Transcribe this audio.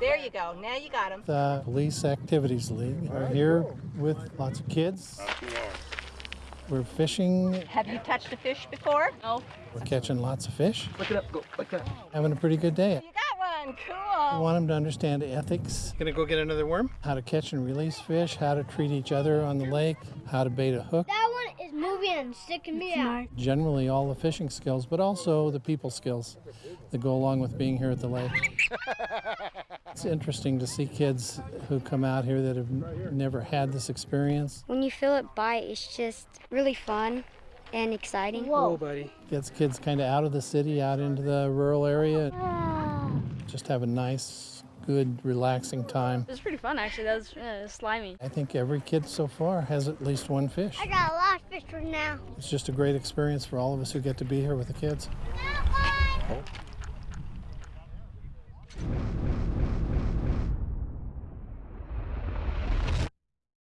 There you go. Now you got him. The Police Activities League are here with lots of kids. We're fishing, Have you touched a fish before? No. we're catching lots of fish, Look it up, go, look it up. having a pretty good day. You got one. Cool. I want them to understand ethics. Gonna go get another worm? How to catch and release fish, how to treat each other on the lake, how to bait a hook. That one is moving and sticking me out. Generally, all the fishing skills, but also the people skills that go along with being here at the lake. it's interesting to see kids who come out here that have never had this experience. When you feel it bite, it's just really fun and exciting. Whoa, buddy. Gets kids kind of out of the city, out into the rural area. Ah. Just have a nice, good, relaxing time. It was pretty fun, actually. That was uh, slimy. I think every kid so far has at least one fish. I got a lot of fish right now. It's just a great experience for all of us who get to be here with the kids. That one.